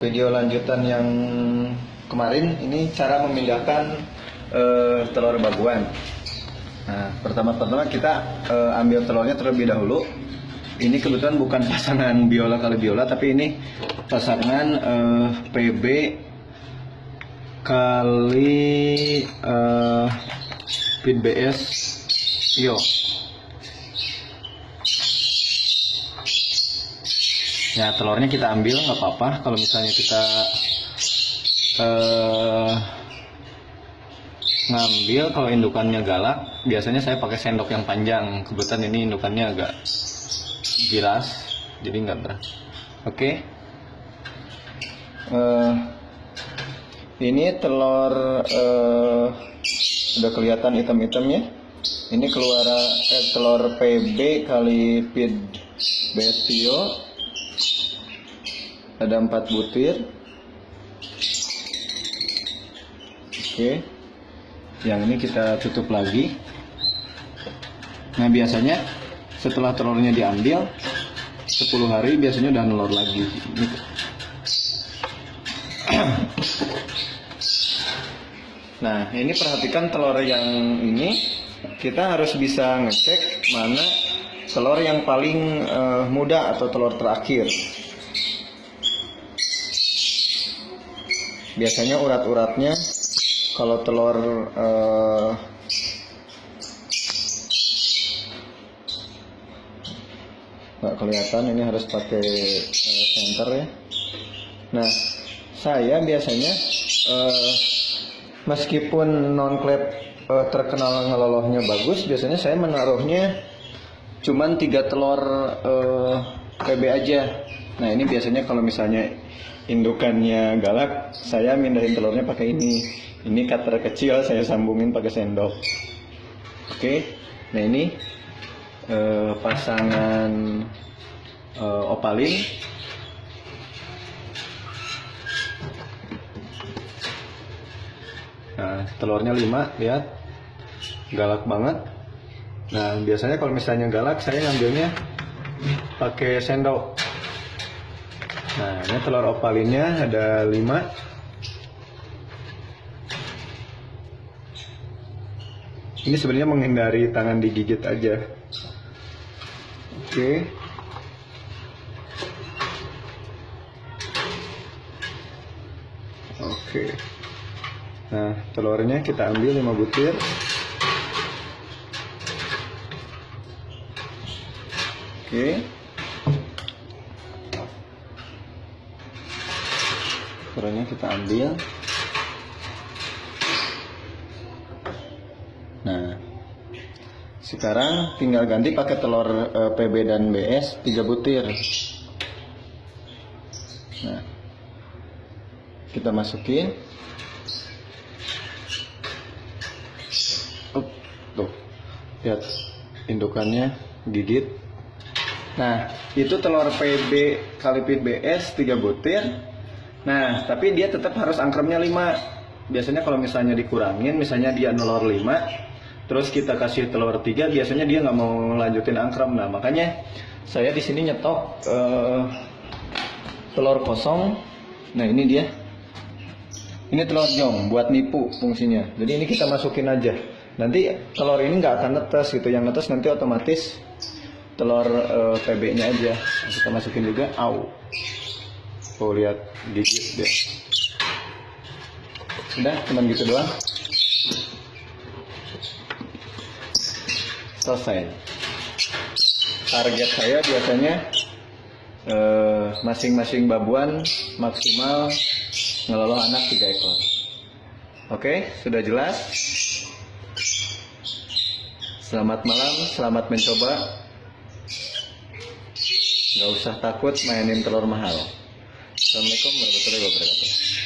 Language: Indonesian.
Video lanjutan yang kemarin ini cara memindahkan eh, telur baguan. Nah, pertama-tama kita eh, ambil telurnya terlebih dahulu. Ini kebetulan bukan pasangan biola kali biola, tapi ini pasangan eh, PB kali eh, Pin BS Yo. Ya telurnya kita ambil nggak apa-apa. Kalau misalnya kita eh, ngambil kalau indukannya galak biasanya saya pakai sendok yang panjang. Kebetulan ini indukannya agak gilas jadi nggak berat. Oke. Eh, ini telur eh, sudah kelihatan hitam-hitamnya. Ini keluar eh, telur PB kali pid bestio ada empat butir. Oke. Yang ini kita tutup lagi. Nah biasanya setelah telurnya diambil 10 hari biasanya udah nelur lagi. Ini- nah ini perhatikan telur yang ini. Kita harus bisa ngecek mana telur yang paling eh, muda atau telur terakhir biasanya urat-uratnya kalau telur eh, nggak kelihatan ini harus pakai eh, senter ya. Nah saya biasanya eh, meskipun non clap eh, terkenal ngelolohnya bagus biasanya saya menaruhnya cuman tiga telur eh, PB aja nah ini biasanya kalau misalnya indukannya galak saya mindahin telurnya pakai ini. Ini cutter kecil saya sambungin pakai sendok. Oke nah ini eh, pasangan eh, opalin. Nah telurnya 5 lihat. Galak banget. Nah biasanya kalau misalnya galak saya ngambilnya pakai sendok nah ini telur opalinnya ada 5 ini sebenarnya menghindari tangan digigit aja. Oke. Oke. Nah telurnya kita ambil 5 butir. Oke telurnya kita ambil Nah, sekarang tinggal ganti pakai telur eh, PB dan BS 3 butir. Nah, kita masukin. Up, tuh, lihat indukannya gigit. Nah, itu telur PB kali pit BS 3 butir. Nah, tapi dia tetap harus angkremnya 5. Biasanya kalau misalnya dikurangin, misalnya dia nelor 5, terus kita kasih telur 3, biasanya dia nggak mau lanjutin angkrem. Nah, makanya saya di sini nyetok eh, telur kosong. Nah, ini dia. Ini telur jong buat nipu fungsinya. Jadi ini kita masukin aja. Nanti telur ini nggak akan netes gitu. Yang netes nanti otomatis telur eh, PB-nya aja. Kita masukin juga. Au. Oh lihat gigit dia. Udah, cuman gitu doang. Selesai. Target saya biasanya eh, masing-masing babuan maksimal ngeloloh anak 3 ekor. Oke, sudah jelas. Selamat malam, selamat mencoba. Gak usah takut mainin telur mahal. अल्लाम वरहमल वर्क